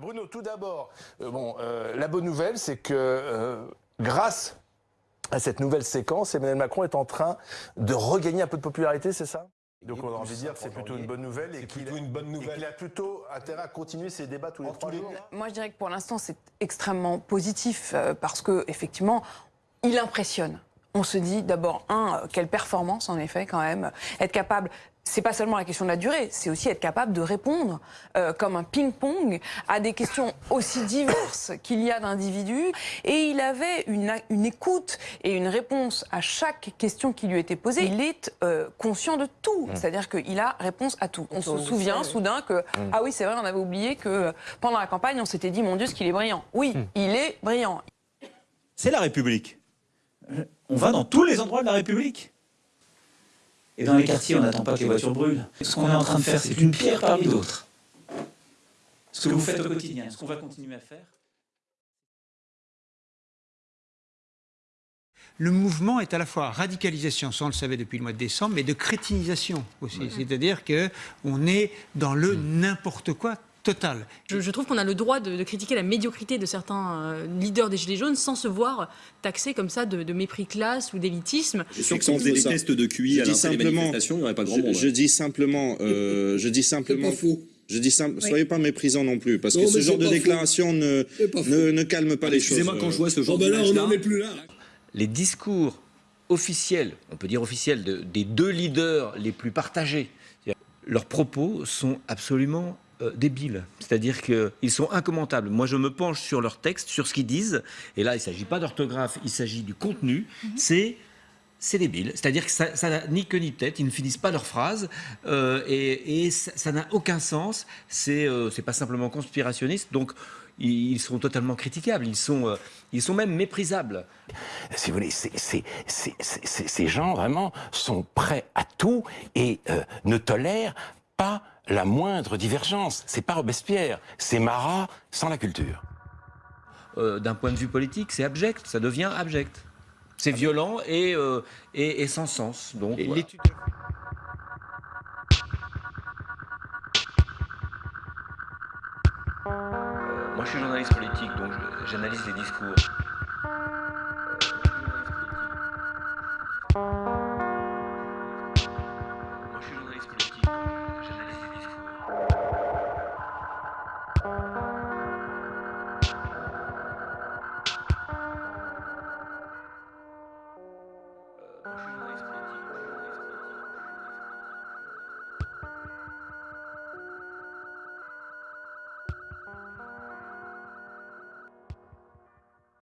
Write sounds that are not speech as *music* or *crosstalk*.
Bruno, tout d'abord, euh, bon, euh, la bonne nouvelle, c'est que euh, grâce à cette nouvelle séquence, Emmanuel Macron est en train de regagner un peu de popularité, c'est ça? Donc on a envie de dire que c'est plutôt une bonne nouvelle et qu'il une bonne nouvelle. qu'il a plutôt intérêt à continuer ses débats tous les trois jours. Moi, je dirais que pour l'instant, c'est extrêmement positif euh, parce que effectivement, il impressionne. On se dit d'abord un, quelle performance en effet quand même, être capable. C'est pas seulement la question de la durée, c'est aussi être capable de répondre euh, comme un ping-pong à des questions aussi diverses qu'il y a d'individus. Et il avait une, une écoute et une réponse à chaque question qui lui était posée. Il est euh, conscient de tout, c'est-à-dire qu'il a réponse à tout. On se souvient soudain que, ah oui, c'est vrai, on avait oublié que pendant la campagne, on s'était dit, mon Dieu, ce qu'il est brillant. Oui, il est brillant. C'est la République. Euh, On va dans tous les endroits de la République. Et dans les quartiers, on n'attend pas que les voitures brûlent. Ce qu'on est en train de faire, c'est une pierre parmi d'autres. Ce que vous faites au quotidien, ce qu'on va continuer à faire. Le mouvement est à la fois radicalisation, ça on le savait depuis le mois de décembre, mais de crétinisation aussi. C'est-à-dire que on est dans le n'importe quoi total. Je, je trouve qu'on a le droit de, de critiquer la médiocrité de certains euh, leaders des Gilets jaunes sans se voir taxés comme ça de, de mépris classe ou d'élitisme. On faisait des tests de QI Je à dis simplement- il n'y aurait pas grand Je, monde. je dis simplement, euh, *laughs* je dis simplement, je dis simple, soyez pas méprisants non plus, parce que ce genre de déclaration ne, ne, ne calme pas les choses. Excusez-moi, quand je vois ce genre Oh ben est plus là. les discours officiels, on peut dire officiels, de- des deux leaders les plus partagés, leurs propos sont absolument euh, débiles. C'est-à-dire qu'ils sont incommendables. Moi, je me penche sur leurs textes, sur ce qu'ils disent, et là, il ne s'agit pas d'orthographe, il s'agit du contenu. C'est c'est débile. C'est-à-dire que ça n'a ni queue ni tête, ils ne finissent pas leurs phrases, euh, et, et ça n'a aucun sens. C'est euh, c'est pas simplement conspirationniste, donc ils, ils sont totalement critiquables, ils sont, euh, ils sont même méprisables. si vous voulez, c'est- c'est- c'est- ces gens vraiment sont prêts à tout et euh, ne tolèrent pas la moindre divergence. C'est pas Robespierre, c'est Marat sans la culture. Euh, d'un point de vue politique, c'est abject, ça devient abject. C'est violent et, euh, et, et sans sens. Donc, voilà. Euh, moi, je suis journaliste politique, donc j'analyse les discours. Euh,